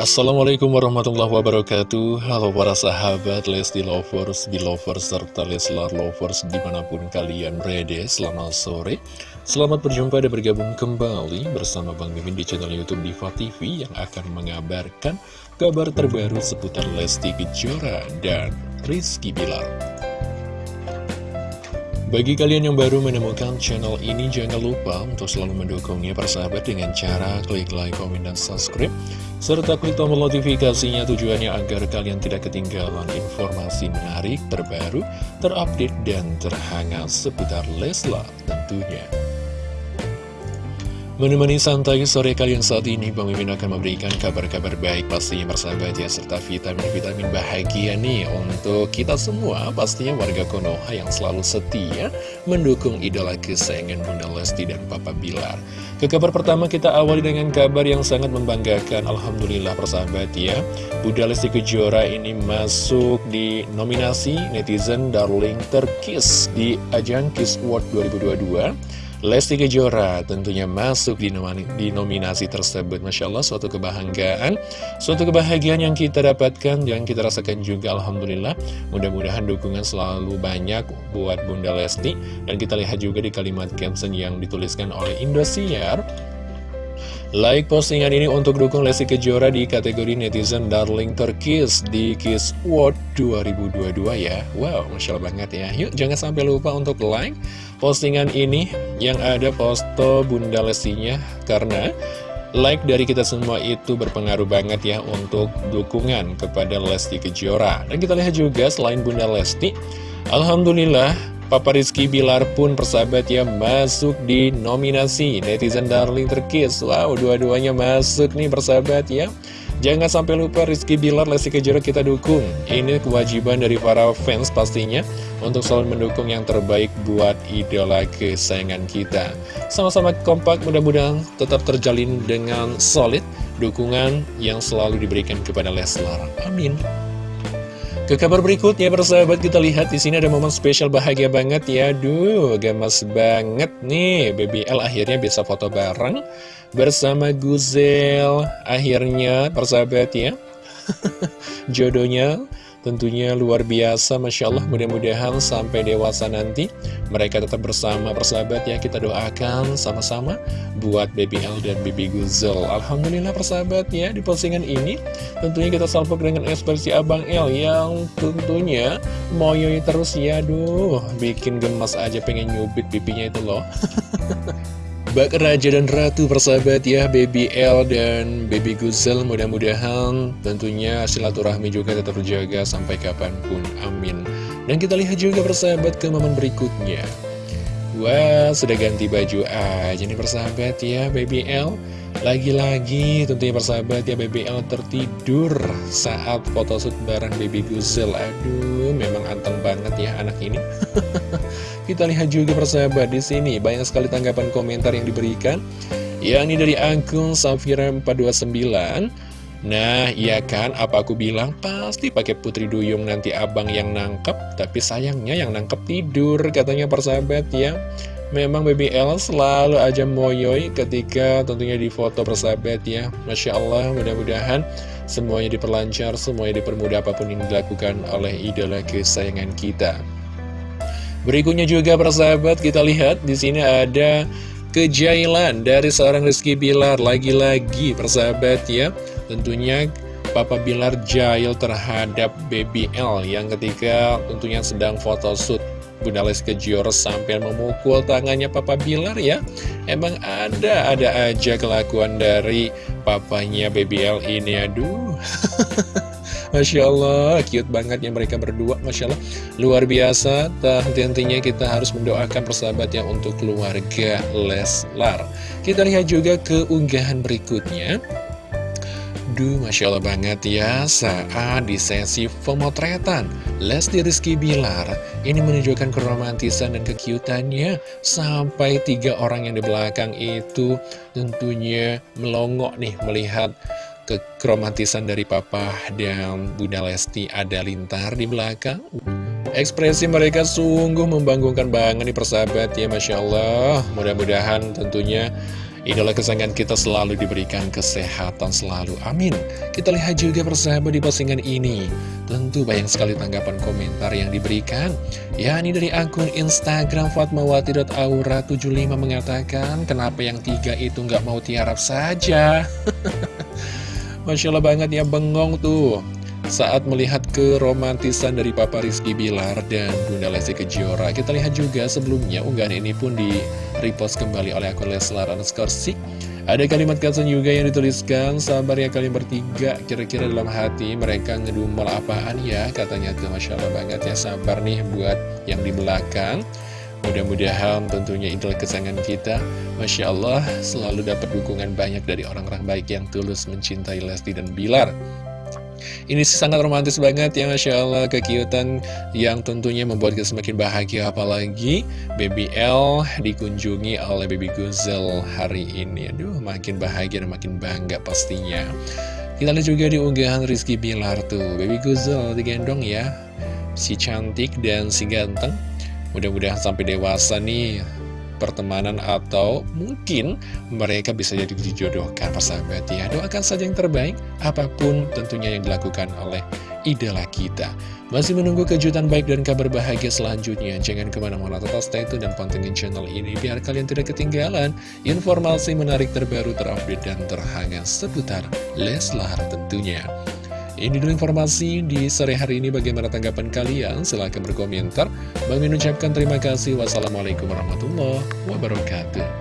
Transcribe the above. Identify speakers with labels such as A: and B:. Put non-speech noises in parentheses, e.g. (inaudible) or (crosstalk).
A: Assalamualaikum warahmatullahi wabarakatuh. Halo para sahabat Lesti Lovers, Belovers, serta Leslar Lovers di mana pun kalian berada Selamat sore. Selamat berjumpa dan bergabung kembali bersama Bang Mimin di channel Youtube Diva TV Yang akan mengabarkan kabar terbaru seputar Lesti Kejora dan Rizky Bilar bagi kalian yang baru menemukan channel ini, jangan lupa untuk selalu mendukungnya persahabat dengan cara klik like, komen, dan subscribe. Serta klik tombol notifikasinya tujuannya agar kalian tidak ketinggalan informasi menarik, terbaru, terupdate, dan terhangat seputar Leslar tentunya. Menemani santai sore kalian saat ini, Bang Mimin akan memberikan kabar-kabar baik pastinya bersahabat ya, serta vitamin-vitamin bahagia nih untuk kita semua, pastinya warga Konoha yang selalu setia mendukung idola kesayangan Bunda Lesti dan Papa Bilar. Ke kabar pertama kita awali dengan kabar yang sangat membanggakan, Alhamdulillah persahabat ya, Bunda Lesti Kejora ini masuk di nominasi netizen Darling Terkis di ajang Kiss World 2022. Lesti Kejora tentunya masuk di, nominasi tersebut. Masya Allah suatu kebanggaan Suatu kebahagiaan yang kita dapatkan Yang kita rasakan juga Alhamdulillah. Mudah-mudahan dukungan selalu banyak buat Bunda Lesti. Dan kita lihat juga di kalimat caption yang dituliskan oleh Indosiar Like postingan ini untuk dukung Lesti Kejora di kategori netizen Darling Turkish di Kiss World 2022 ya. Wow, Masya Allah banget ya. Yuk jangan sampai lupa untuk like postingan ini yang ada foto Bunda Lestinya Karena like dari kita semua itu berpengaruh banget ya untuk dukungan kepada Lesti Kejora. Dan kita lihat juga selain Bunda Lesti Alhamdulillah Papa Rizky Bilar pun persahabat ya masuk di nominasi netizen darling terkis. Wow dua-duanya masuk nih persahabat ya. Jangan sampai lupa Rizky Bilar Lesti Kejora kita dukung. Ini kewajiban dari para fans pastinya Untuk selalu mendukung yang terbaik buat idola kesayangan kita. Sama-sama kompak mudah-mudahan tetap terjalin dengan solid Dukungan yang selalu diberikan kepada Leslar. Amin ke kabar berikutnya persahabat kita lihat di sini ada momen spesial bahagia banget ya. Duh, gemes banget nih. BBL akhirnya bisa foto bareng bersama Guzel. Akhirnya persahabat ya. (laughs) Jodohnya Tentunya luar biasa, Masya Allah mudah-mudahan sampai dewasa nanti mereka tetap bersama persahabat ya kita doakan sama-sama buat BBL dan BB Guzel. Alhamdulillah persahabat ya di postingan ini tentunya kita salpok dengan ekspresi Abang L yang tentunya moyoi terus ya, aduh bikin gemas aja pengen nyubit pipinya itu loh. (laughs) Bak Raja dan Ratu persahabat ya Baby L dan Baby Guzel mudah-mudahan tentunya silaturahmi juga tetap terjaga sampai kapan pun amin. Dan kita lihat juga persahabat ke momen berikutnya. Wah sudah ganti baju aja nih persahabat ya Baby L lagi-lagi tentunya persahabat ya BBL tertidur saat photoshoot bareng Baby Guzel Aduh memang anteng banget ya anak ini. (laughs) Kita lihat juga persahabat di sini banyak sekali tanggapan komentar yang diberikan. Yakni dari akun Safira429 Nah, iya kan, apa aku bilang? Pasti pakai putri duyung nanti abang yang nangkep, tapi sayangnya yang nangkep tidur, katanya persahabat ya. Memang BBL selalu aja moyoi ketika tentunya di foto persahabat ya. Masya Allah mudah-mudahan semuanya diperlancar, semuanya dipermudah apa pun yang dilakukan oleh idola kesayangan kita. Berikutnya juga persahabat kita lihat di sini ada kejailan dari seorang Rizky Bilar. Lagi-lagi persahabat ya Tentunya Papa Bilar jail terhadap BBL yang ketika tentunya sedang photoshoot. Bunda Lesti Kejora sampai memukul tangannya Papa Bilar ya. Emang ada, ada aja kelakuan dari papanya BBL ini Aduh. (laughs) Masya Allah, cute banget ya mereka berdua Masya Allah, luar biasa Henti-hentinya kita harus mendoakan persahabatnya untuk keluarga Leslar. Kita lihat juga keunggahan berikutnya Aduh, Masya Allah banget ya saat di sesi pemotretan Lesti Rizky Bilar. Ini menunjukkan keromantisan dan kekiutannya. Sampai tiga orang yang di belakang itu tentunya melongok nih melihat keromantisan dari Papa dan Bunda Lesti ada lintar di belakang. Ekspresi mereka sungguh membangunkan banget nih persahabat ya Masya Allah. Mudah-mudahan tentunya Idola kesayangan kita selalu diberikan kesehatan selalu, amin. Kita lihat juga persahabat di postingan ini. Tentu banyak sekali tanggapan komentar yang diberikan. Ya ini dari akun Instagram Fatmawati.aura75 mengatakan Kenapa yang tiga itu nggak mau tiarap saja? (laughs) Masya Allah banget ya bengong tuh saat melihat keromantisan dari Papa Rizky Bilar dan Bunda Lesti Kejora. Kita lihat juga sebelumnya unggahan ini pun di repost kembali oleh akun Leslar Anaskorsik. Ada kalimat caption juga yang dituliskan, sabar ya kalian bertiga, kira-kira dalam hati mereka ngedumel apaan ya, katanya tuh Masya Allah banget ya, sabar nih buat yang di belakang. Mudah-mudahan tentunya idola kesayangan kita Masya Allah selalu dapat dukungan banyak dari orang-orang baik yang tulus mencintai Lesti dan Bilar ini sangat romantis banget ya Masya Allah. Kekiutan yang tentunya membuat kita semakin bahagia. Apalagi Baby L dikunjungi oleh Baby Guzel hari ini. Aduh makin bahagia dan makin bangga pastinya. Kita lihat juga di unggahan Rizky Bilar tuh. Baby Guzel digendong ya. Si cantik dan si ganteng. Mudah-mudahan sampai dewasa nih pertemanan atau mungkin mereka bisa jadi dijodohkan. Persahabat ya doakan saja yang terbaik apa pun tentunya yang dilakukan oleh idola kita. Masih menunggu kejutan baik dan kabar bahagia selanjutnya. Jangan ke mana-mana tetap stay tune dan pantengin channel ini biar kalian tidak ketinggalan informasi menarik terbaru terupdate dan terhangat seputar Leslar tentunya ini dulu informasi di sore hari ini bagaimana tanggapan kalian? Silahkan berkomentar. Bang Min ucapkan terima kasih. Wassalamualaikum warahmatullahi wabarakatuh.